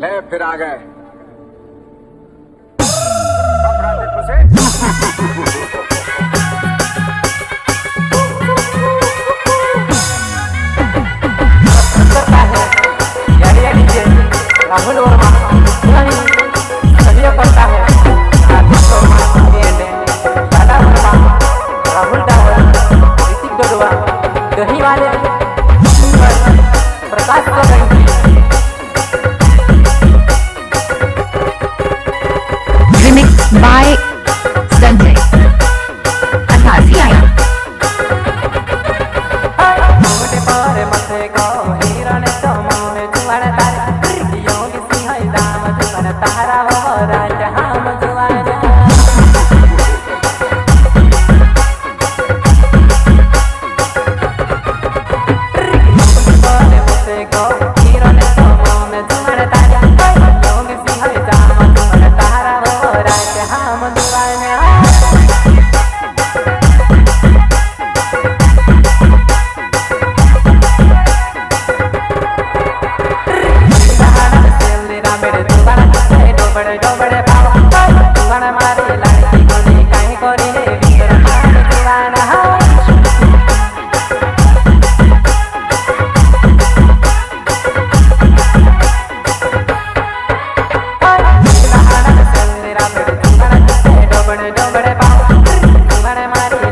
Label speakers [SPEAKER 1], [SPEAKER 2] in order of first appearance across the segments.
[SPEAKER 1] ले फिर आ गए।
[SPEAKER 2] मत गाओ para María.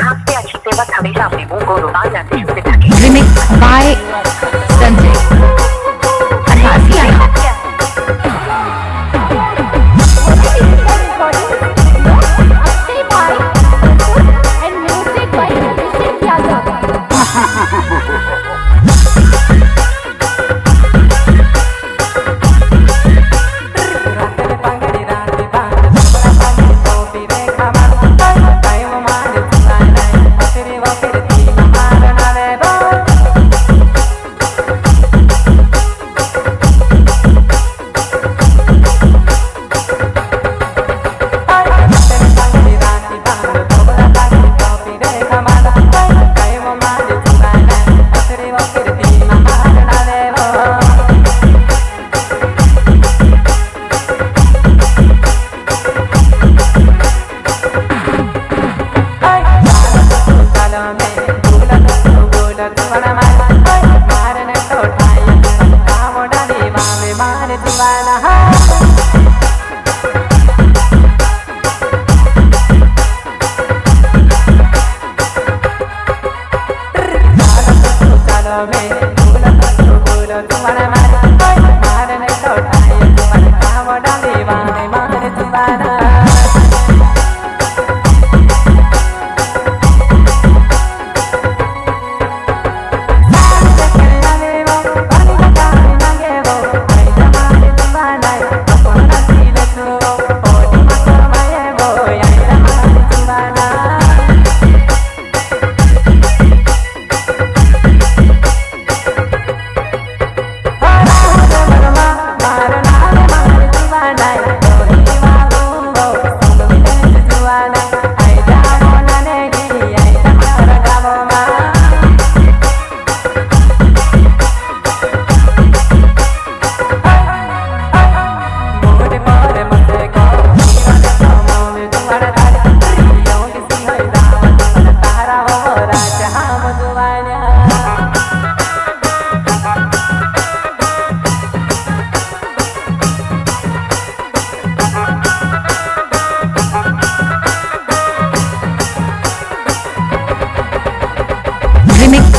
[SPEAKER 2] खास पे अच्छी सेवा हमेशा अपने मुँह को रुमाल या टिश्यू से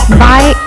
[SPEAKER 3] Bye.